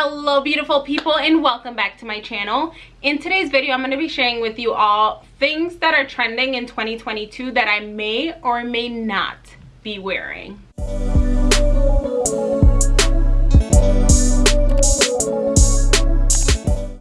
hello beautiful people and welcome back to my channel in today's video i'm going to be sharing with you all things that are trending in 2022 that i may or may not be wearing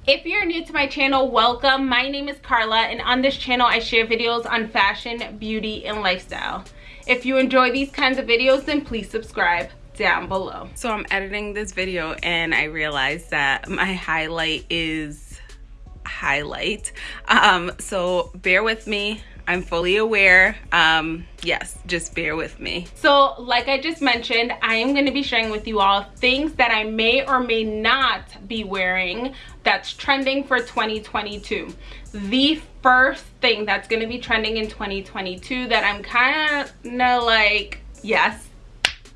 If you're new to my channel, welcome. My name is Carla and on this channel I share videos on fashion, beauty, and lifestyle. If you enjoy these kinds of videos, then please subscribe down below. So I'm editing this video and I realized that my highlight is highlight. Um, so bear with me. I'm fully aware. Um, yes, just bear with me. So like I just mentioned, I am going to be sharing with you all things that I may or may not be wearing that's trending for 2022. The first thing that's going to be trending in 2022 that I'm kind of like, yes,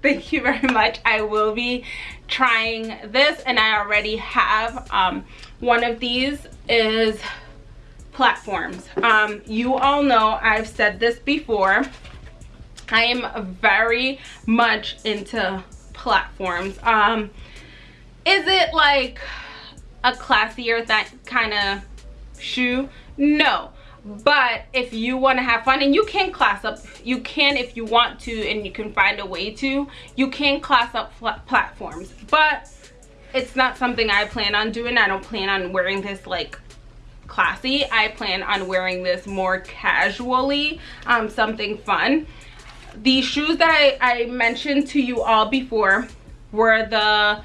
thank you very much. I will be trying this and i already have um, one of these is platforms. Um, you all know i've said this before. I am very much into platforms. Um, is it like a classier that kind of shoe? No but if you want to have fun and you can class up you can if you want to and you can find a way to you can class up platforms. But it's not something i plan on doing. I don't plan on wearing this like classy. I plan on wearing this more casually um something fun. The shoes that i i mentioned to you all before were the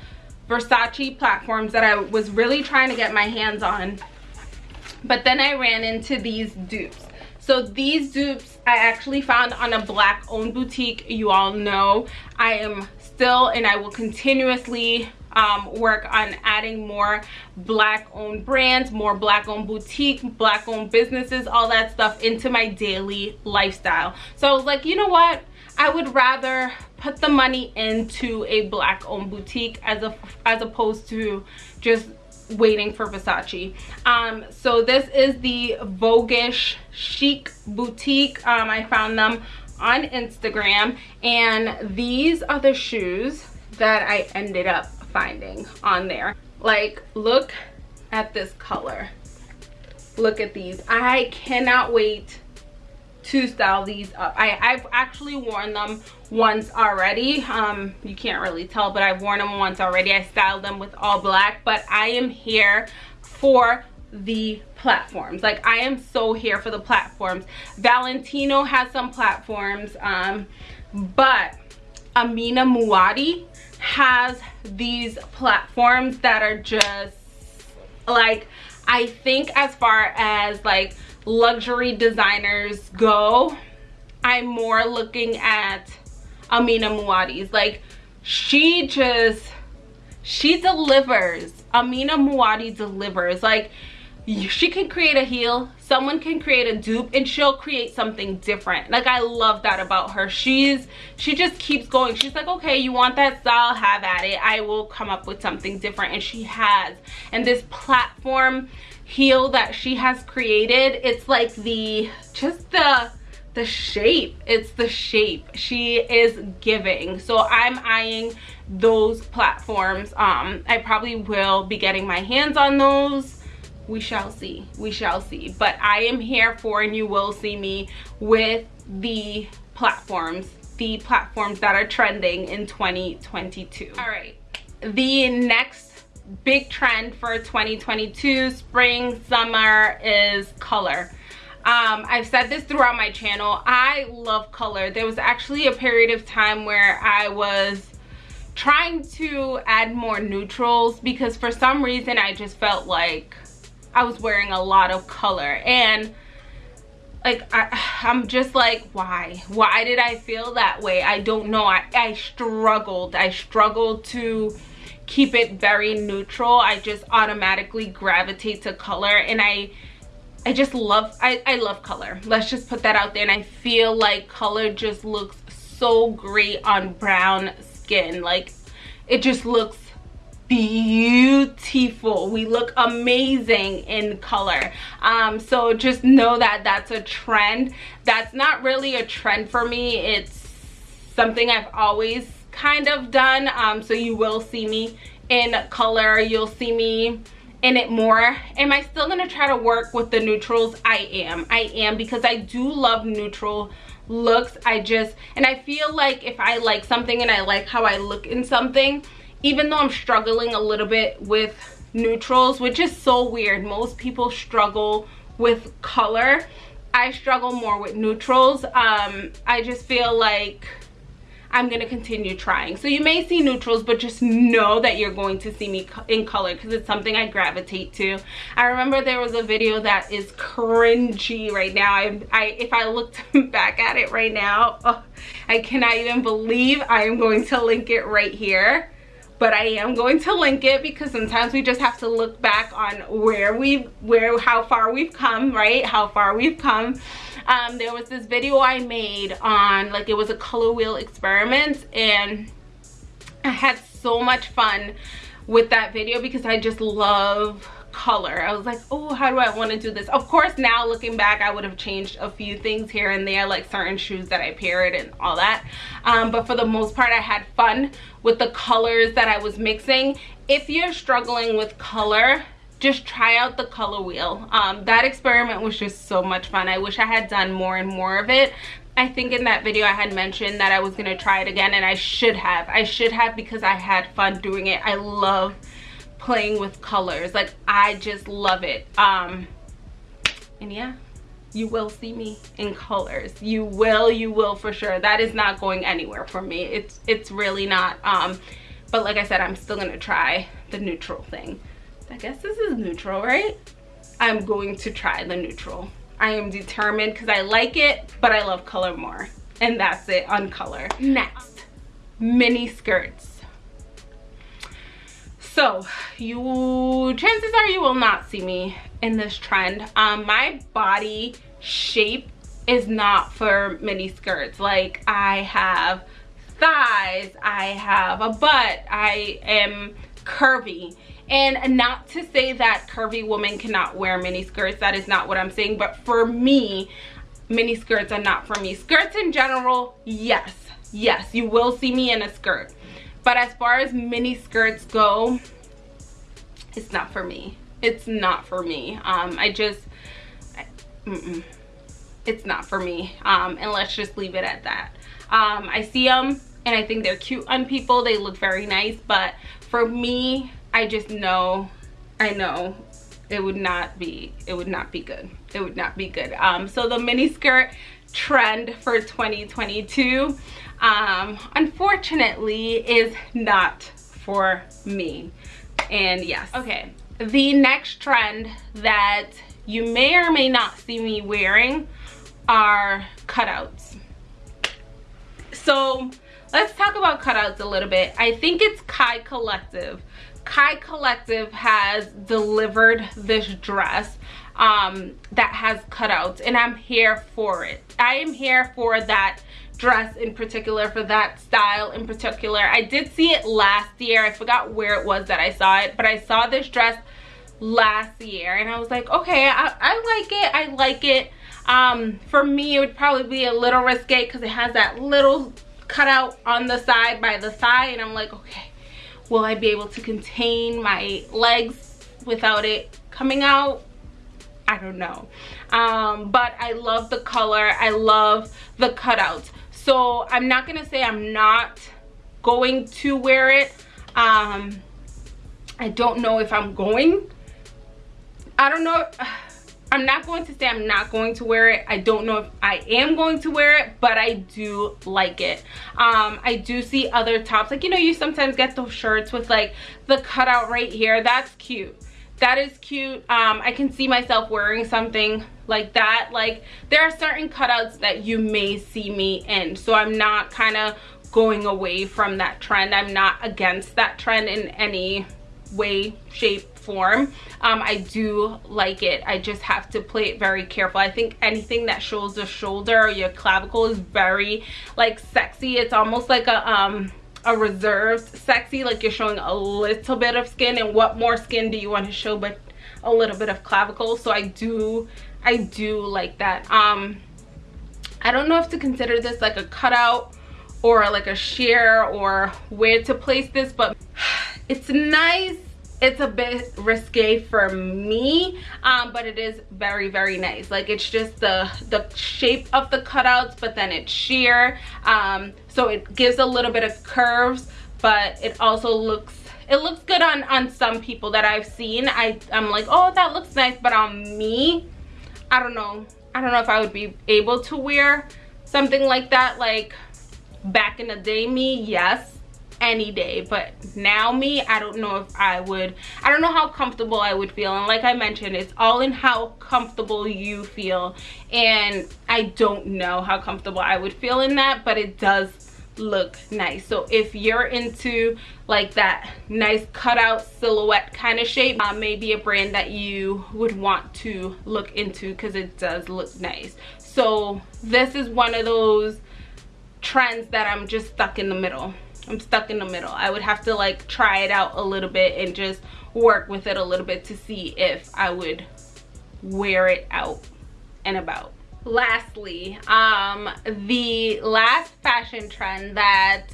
versace platforms that i was really trying to get my hands on but then i ran into these dupes. So these dupes i actually found on a black owned boutique you all know. I am still and i will continuously um, work on adding more black owned brands more black owned boutique black owned businesses all that stuff into my daily lifestyle. So i was like you know what? I would rather put the money into a black owned boutique as a as opposed to just waiting for Versace. Um, so this is the Voguish Chic Boutique. Um, I found them on Instagram and these are the shoes that I ended up finding on there. Like look at this color. Look at these. I cannot wait to style these up. I, I've actually worn them once already. Um, you can't really tell, but I've worn them once already. I styled them with all black, but I am here for the platforms like i am so here for the platforms valentino has some platforms um but amina muaddi has these platforms that are just like i think as far as like luxury designers go i'm more looking at amina muaddi's like she just she delivers. Amina muaddi delivers. Like she can create a heel someone can create a dupe and she'll create something different. Like i love that about her. She's she just keeps going. She's like okay you want that style? Have at it. I will come up with something different. And she has. And this platform heel that she has created it's like the just the the shape. It's the shape. She is giving. So i'm eyeing those platforms. Um i probably will be getting my hands on those. We shall see. We shall see. But i am here for and you will see me with the platforms the platforms that are trending in 2022 all right. The next big trend for 2022 spring summer is color. Um, I've said this throughout my channel I love color. There was actually a period of time where I was trying to add more neutrals because for some reason I just felt like I was wearing a lot of color. And like I, i'm just like why? Why did I feel that way? I don't know. I, I struggled. I struggled to keep it very neutral. I just automatically gravitate to color and i i just love i i love color. Let's just put that out there and i feel like color just looks so great on brown skin. Like it just looks beautiful. We look amazing in color. Um so just know that that's a trend. That's not really a trend for me. It's something i've always kind of done. Um, so you will see me in color. You'll see me in it more. Am i still gonna try to work with the neutrals? I am. I am because i do love neutral looks. I just and i feel like if i like something and i like how i look in something even though i'm struggling a little bit with neutrals which is so weird most people struggle with color i struggle more with neutrals um i just feel like I'm going to continue trying. So you may see neutrals, but just know that you're going to see me in color because it's something I gravitate to. I remember there was a video that is cringy right now. I, I If I looked back at it right now, oh, I cannot even believe I am going to link it right here but I am going to link it because sometimes we just have to look back on where we where how far we've come right? How far we've come. Um, there was this video I made on like it was a color wheel experiment and I had so much fun with that video because I just love color. I was like oh how do i want to do this? Of course now looking back i would have changed a few things here and there like certain shoes that i paired and all that. Um, but for the most part i had fun with the colors that i was mixing. If you're struggling with color just try out the color wheel. Um, that experiment was just so much fun. I wish i had done more and more of it. I think in that video I had mentioned that I was going to try it again and I should have. I should have because I had fun doing it. I love playing with colors. Like I just love it. Um and yeah, you will see me in colors. You will, you will for sure. That is not going anywhere for me. It's it's really not. Um but like I said, I'm still going to try the neutral thing. I guess this is neutral, right? I'm going to try the neutral. I am determined because I like it, but I love color more. And that's it on color. Next, mini skirts. So you, chances are you will not see me in this trend. Um, my body shape is not for mini skirts. Like I have thighs, I have a butt, I am curvy and not to say that curvy women cannot wear mini skirts that is not what i'm saying but for me mini skirts are not for me skirts in general yes yes you will see me in a skirt but as far as mini skirts go it's not for me. It's not for me. Um i just mm -mm, it's not for me. Um and let's just leave it at that. Um i see them and i think they're cute on people. They look very nice but for me I just know, I know it would not be, it would not be good. It would not be good. Um, so the mini skirt trend for 2022, um, unfortunately is not for me. And yes, okay. The next trend that you may or may not see me wearing are cutouts. So let's talk about cutouts a little bit. I think it's Kai Collective Kai Collective has delivered this dress um, that has cutouts and I'm here for it. I am here for that dress in particular, for that style in particular. I did see it last year. I forgot where it was that I saw it, but I saw this dress last year and I was like, okay, I, I like it. I like it. Um, for me, it would probably be a little risque because it has that little cutout on the side by the thigh and I'm like, okay, will I be able to contain my legs without it coming out? I don't know. Um, but I love the color. I love the cutouts. So I'm not going to say I'm not going to wear it. Um, I don't know if I'm going. I don't know. I'm not going to say I'm not going to wear it. I don't know if I am going to wear it, but I do like it. Um, I do see other tops. Like, you know, you sometimes get those shirts with like the cutout right here. That's cute. That is cute. Um, I can see myself wearing something like that. Like, there are certain cutouts that you may see me in. So I'm not kind of going away from that trend. I'm not against that trend in any way, shape, form um, i do like it i just have to play it very careful i think anything that shows the shoulder or your clavicle is very like sexy it's almost like a um a reserved sexy like you're showing a little bit of skin and what more skin do you want to show but a little bit of clavicle? So i do i do like that. Um i don't know if to consider this like a cutout or like a sheer or where to place this but it's nice it's a bit risque for me um, but it is very very nice. Like it's just the the shape of the cutouts but then it's sheer um, so it gives a little bit of curves but it also looks it looks good on on some people that i've seen. I i'm like oh that looks nice but on me i don't know. I don't know if i would be able to wear something like that like back in the day me yes any day but now me i don't know if i would i don't know how comfortable i would feel. And like i mentioned it's all in how comfortable you feel. And i don't know how comfortable i would feel in that but it does look nice. So if you're into like that nice cutout silhouette kind of shape uh, maybe a brand that you would want to look into because it does look nice. So this is one of those trends that i'm just stuck in the middle I'm stuck in the middle. I would have to like try it out a little bit and just work with it a little bit to see if I would wear it out and about. Lastly, um, the last fashion trend that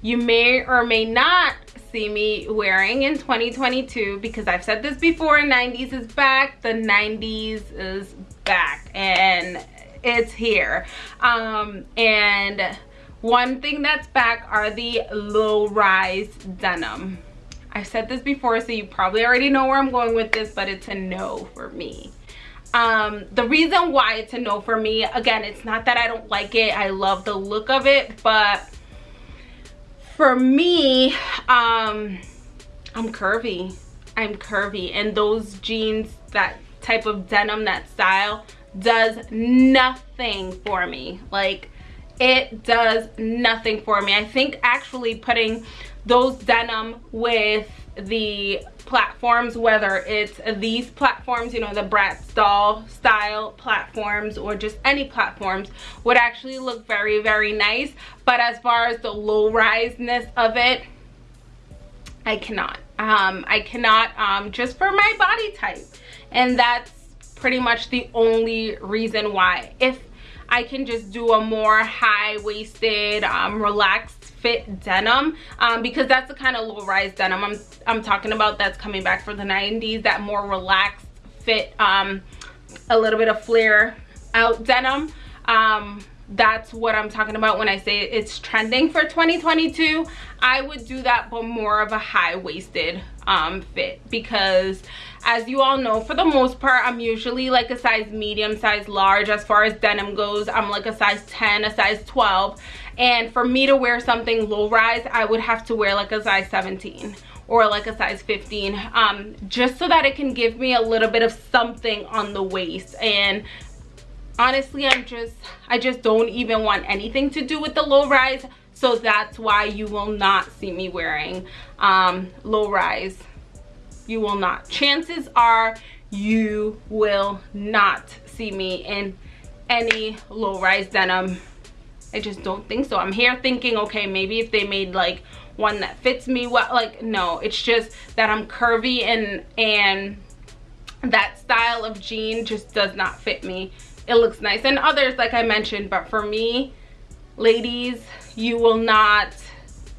you may or may not see me wearing in 2022 because I've said this before 90s is back the 90s is back and it's here um and one thing that's back are the low-rise denim. I said this before, so you probably already know where I'm going with this, but it's a no for me. Um, the reason why it's a no for me, again, it's not that I don't like it. I love the look of it, but for me, um, I'm curvy. I'm curvy, and those jeans, that type of denim, that style, does nothing for me. Like, it does nothing for me. I think actually putting those denim with the platforms whether it's these platforms you know the Bratz doll style platforms or just any platforms would actually look very very nice. But as far as the low riseness of it I cannot. Um I cannot um just for my body type. And that's pretty much the only reason why. If I can just do a more high-waisted, um, relaxed fit denim um, because that's the kind of low-rise denim I'm, I'm talking about that's coming back for the 90s, that more relaxed fit, um, a little bit of flare out denim. Um, that's what I'm talking about when I say it's trending for 2022. I would do that but more of a high-waisted um, fit because as you all know for the most part i'm usually like a size medium size large. As far as denim goes i'm like a size 10 a size 12 and for me to wear something low rise i would have to wear like a size 17 or like a size 15 um, just so that it can give me a little bit of something on the waist. And honestly i'm just i just don't even want anything to do with the low rise. So that's why you will not see me wearing um, low rise you will not. Chances are you will not see me in any low-rise denim. I just don't think so. I'm here thinking okay maybe if they made like one that fits me well like no it's just that i'm curvy and and that style of jean just does not fit me. It looks nice. And others like i mentioned but for me ladies you will not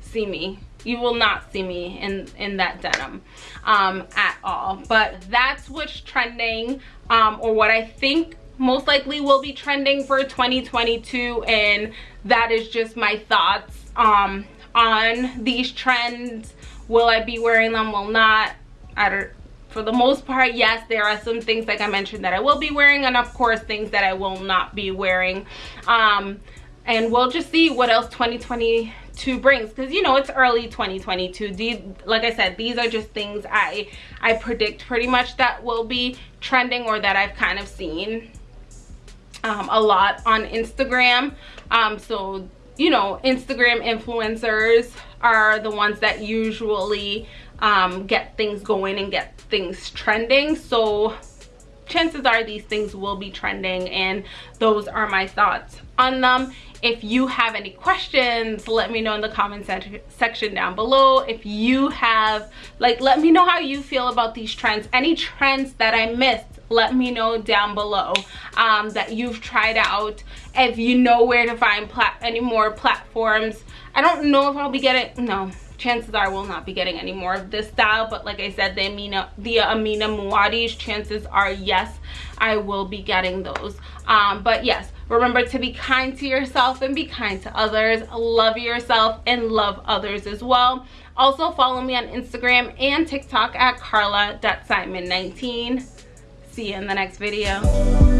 see me you will not see me in in that denim um at all. But that's what's trending um or what i think most likely will be trending for 2022 and that is just my thoughts um on these trends. Will i be wearing them? Will not. I don't for the most part yes there are some things like i mentioned that i will be wearing and of course things that i will not be wearing. Um and we'll just see what else 2020 to brings because you know it's early 2022 these like i said these are just things i i predict pretty much that will be trending or that i've kind of seen um, a lot on instagram. Um, so you know instagram influencers are the ones that usually um, get things going and get things trending. So chances are these things will be trending and those are my thoughts on them. If you have any questions let me know in the comment section down below. If you have like let me know how you feel about these trends. Any trends that i missed let me know down below um, that you've tried out. If you know where to find any more platforms i don't know if i'll be getting no chances are we'll not be getting any more of this style but like i said the amina the amina muaddi's chances are yes i will be getting those. Um but yes remember to be kind to yourself and be kind to others. Love yourself and love others as well. Also follow me on instagram and tiktok at carla.simon19 see you in the next video